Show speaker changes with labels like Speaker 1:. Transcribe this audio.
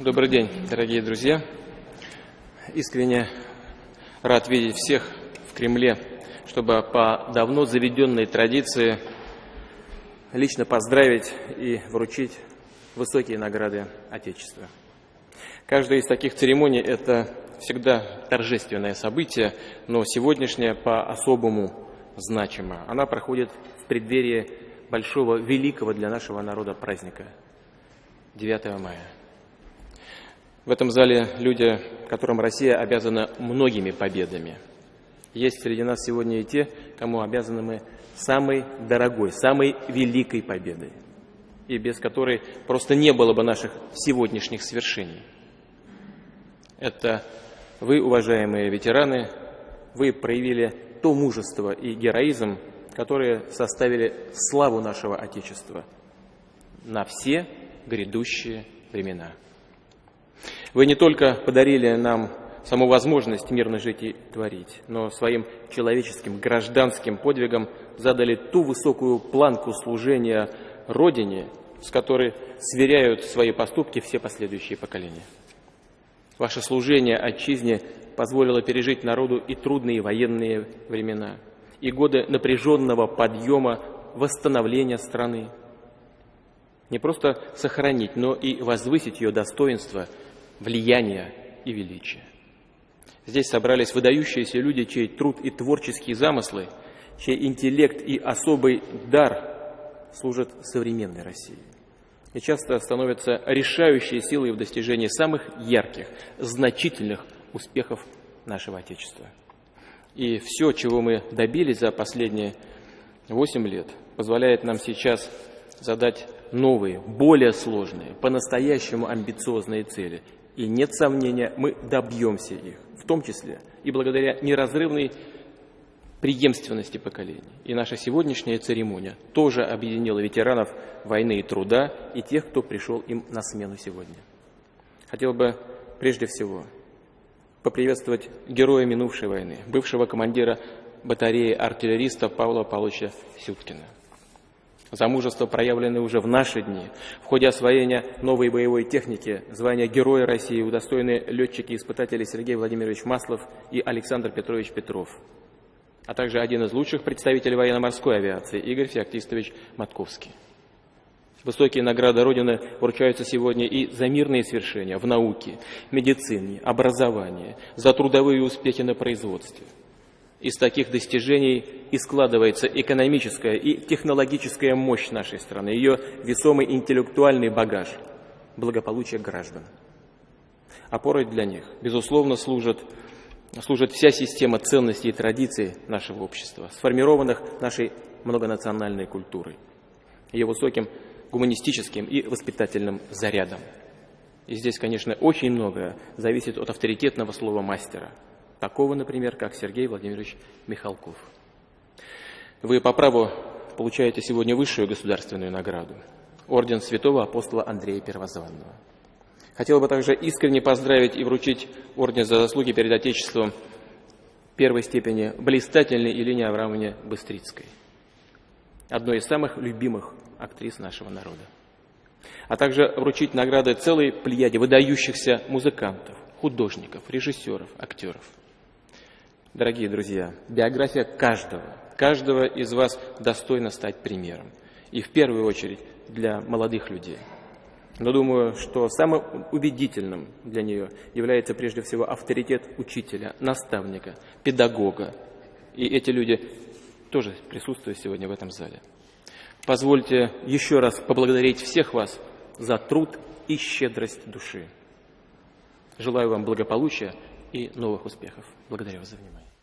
Speaker 1: Добрый день, дорогие друзья. Искренне рад видеть всех в Кремле, чтобы по давно заведенной традиции лично поздравить и вручить высокие награды Отечества. Каждая из таких церемоний – это всегда торжественное событие, но сегодняшняя по-особому значима. Она проходит в преддверии большого, великого для нашего народа праздника – 9 мая. В этом зале люди, которым Россия обязана многими победами. Есть среди нас сегодня и те, кому обязаны мы самой дорогой, самой великой победой, и без которой просто не было бы наших сегодняшних свершений. Это вы, уважаемые ветераны, вы проявили то мужество и героизм, которые составили славу нашего Отечества на все грядущие времена. Вы не только подарили нам саму возможность мирно жить и творить, но своим человеческим гражданским подвигом задали ту высокую планку служения Родине, с которой сверяют свои поступки все последующие поколения. Ваше служение отчизне позволило пережить народу и трудные военные времена, и годы напряженного подъема, восстановления страны. Не просто сохранить, но и возвысить ее достоинство – влияния и величия. Здесь собрались выдающиеся люди, чей труд и творческие замыслы, чей интеллект и особый дар служат современной России и часто становятся решающей силой в достижении самых ярких, значительных успехов нашего Отечества. И все, чего мы добились за последние восемь лет, позволяет нам сейчас задать новые, более сложные, по-настоящему амбициозные цели и нет сомнения, мы добьемся их, в том числе и благодаря неразрывной преемственности поколений. И наша сегодняшняя церемония тоже объединила ветеранов войны и труда и тех, кто пришел им на смену сегодня. Хотел бы прежде всего поприветствовать героя минувшей войны, бывшего командира батареи артиллеристов Павла Павловича Сюткина за мужество, проявленное уже в наши дни. В ходе освоения новой боевой техники звания Героя России удостоены летчики-испытатели Сергей Владимирович Маслов и Александр Петрович Петров, а также один из лучших представителей военно-морской авиации Игорь Феоктистович Матковский. Высокие награды Родины вручаются сегодня и за мирные свершения в науке, медицине, образовании, за трудовые успехи на производстве – из таких достижений и складывается экономическая и технологическая мощь нашей страны, ее весомый интеллектуальный багаж, благополучие граждан. Опорой для них, безусловно, служит, служит вся система ценностей и традиций нашего общества, сформированных нашей многонациональной культурой, ее высоким гуманистическим и воспитательным зарядом. И здесь, конечно, очень многое зависит от авторитетного слова мастера – Такого, например, как Сергей Владимирович Михалков. Вы по праву получаете сегодня высшую государственную награду – Орден Святого Апостола Андрея Первозванного. Хотел бы также искренне поздравить и вручить Орден за заслуги перед Отечеством первой степени блистательной Елене Аврамовне Быстрицкой, одной из самых любимых актрис нашего народа. А также вручить награды целой плеяде выдающихся музыкантов, художников, режиссеров, актеров – Дорогие друзья, биография каждого, каждого из вас достойна стать примером. И в первую очередь для молодых людей. Но думаю, что самым убедительным для нее является прежде всего авторитет учителя, наставника, педагога. И эти люди тоже присутствуют сегодня в этом зале. Позвольте еще раз поблагодарить всех вас за труд и щедрость души. Желаю вам благополучия и новых успехов. Благодарю вас за внимание.